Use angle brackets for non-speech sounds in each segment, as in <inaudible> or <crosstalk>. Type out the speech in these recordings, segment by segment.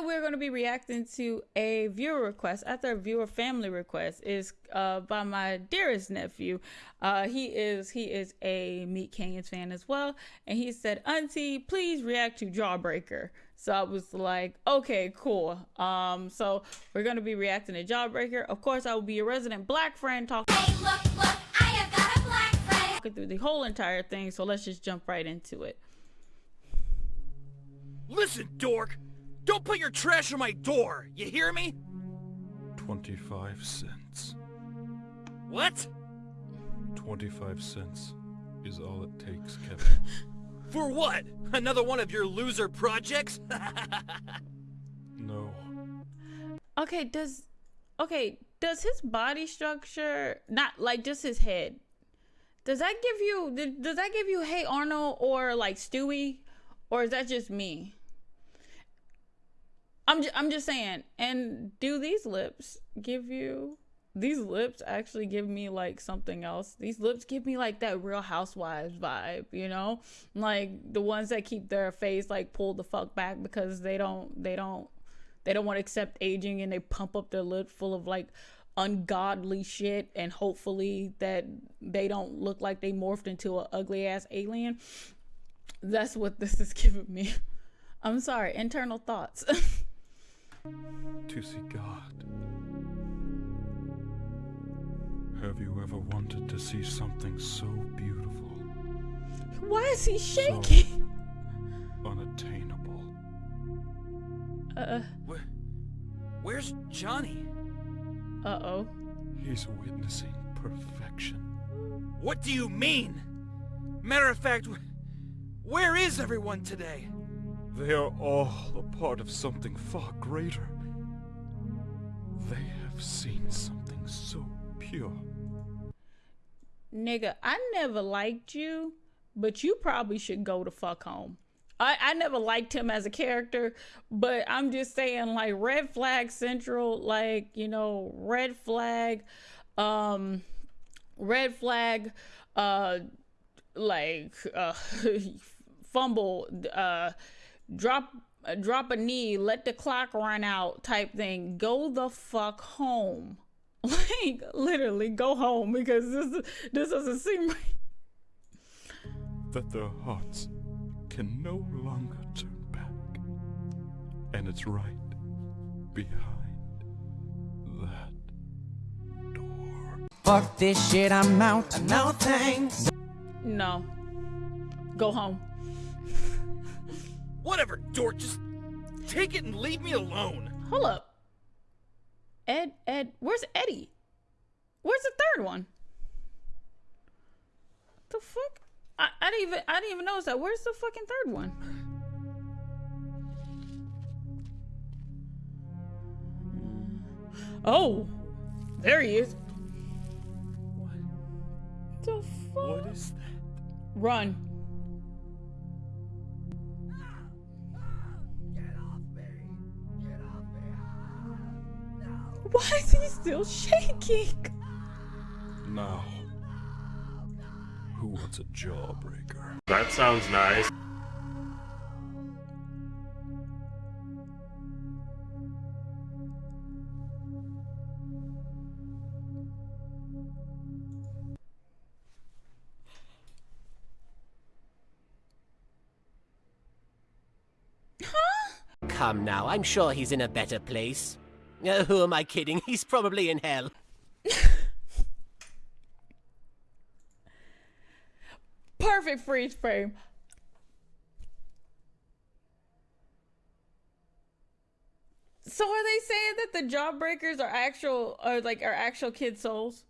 we're going to be reacting to a viewer request after a viewer family request is uh, by my dearest nephew. Uh, he is he is a MeatCanyon's fan as well and he said auntie please react to jawbreaker. So i was like okay cool. Um so we're going to be reacting to jawbreaker. Of course i will be a resident black friend talking Hey, look, look, I have got a black friend. through the whole entire thing so let's just jump right into it. Listen, dork! Don't put your trash on my door, you hear me? 25 cents. What? 25 cents is all it takes, Kevin. <laughs> For what? Another one of your loser projects? <laughs> No. Okay, does okay, does his body structure not like just his head? Does that give you does that give you Hey Arnold or like Stewie or is that just me? I'm ju- I'm just saying. And do these lips give you these lips actually give me like something else. These lips give me like that Real Housewives vibe, you know? Like the ones that keep their face like pulled the fuck back because they don't they don't they don't want to accept aging and they pump up their lip full of like ungodly shit and hopefully that they don't look like they morphed into an ugly ass alien. That's what this is giving me. I'm sorry, internal thoughts. <laughs> To see God. Have you ever wanted to see something so beautiful, Why is he shaking? unattainable? Uh Where, where's Johnny? uh oh. He's witnessing perfection. What do you mean? Matter of fact, where is everyone today? They are all a part of something far greater. They have seen something so pure. Nigga, I never liked you, but you probably should go to fuck home. I, I never liked him as a character, but I'm just saying, like, red flag central, like, you know, red flag, um, red flag, uh, like, uh, <laughs> fumble, uh, drop, drop a knee, let the clock run out type thing. Go the fuck home. <laughs> Like, literally, go home because this, this doesn't seem right. That their hearts can no longer turn back. And it's right behind that door. Fuck this shit, I'm out. No thanks. No. Go home. Whatever, dork, just take it and leave me alone. Hold up. Ed, Ed, where's Eddie? Where's the third one? The fuck? I, I didn't even I didn't even notice that. Where's the fucking third one? Oh, there he is. What the fuck? What is that? Run. Why is he still shaking? Now, who wants a jawbreaker? That sounds nice. Come now, I'm sure he's in a better place. Uh, who am I kidding? <laughs> He's probably in hell. Perfect freeze frame. So are they saying that the jawbreakers are actual are like are actual kid souls?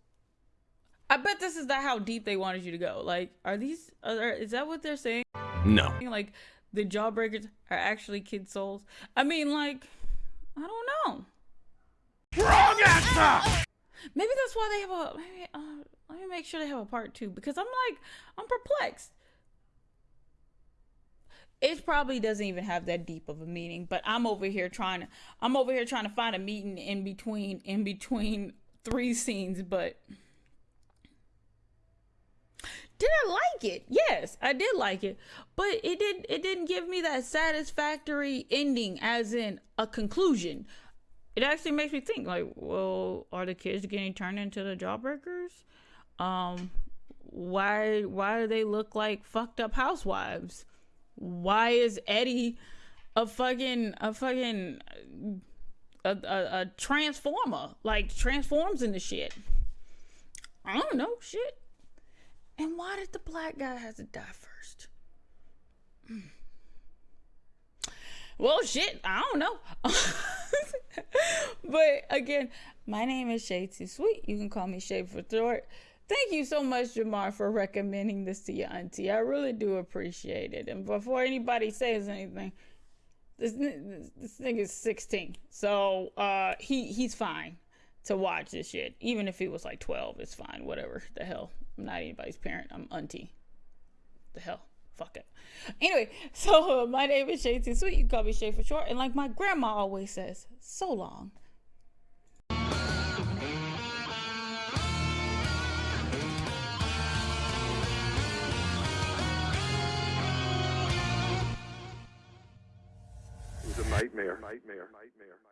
I bet this is not how deep they wanted you to go. Like, are these are, is that what they're saying? No. Like the jawbreakers are actually kid souls? I mean, like, I don't know. Maybe that's why they have a. Maybe, uh, let me make sure they have a part two because I'm like, I'm perplexed. It probably doesn't even have that deep of a meaning, but I'm over here trying to. I'm over here trying to find a meeting in between, in between three scenes. But did I like it? Yes, I did like it, but it did it didn't give me that satisfactory ending, as in a conclusion. It actually makes me think, like, well, are the kids getting turned into the jawbreakers? Um, why why do they look like fucked up housewives? Why is Eddie a fucking a fucking a, a, a transformer? Like transforms into shit. I don't know shit. And why did the black guy have to die first? Hmm. Well, shit, I don't know. <laughs> but again, my name is Shay Too Sweet. You can call me Shay for short. Thank you so much, Jamar, for recommending this to your auntie. I really do appreciate it. And before anybody says anything, this this thing is 16, so uh, he he's fine to watch this shit. Even if he was like 12, it's fine. Whatever. The hell. I'm not anybody's parent. I'm auntie. The hell. Fuck it. Anyway, <laughs> so my name is Shay Too Sweet. You call me Shay for short. And like my grandma always says, so long. It was a. Nightmare. Nightmare. Nightmare. Nightmare.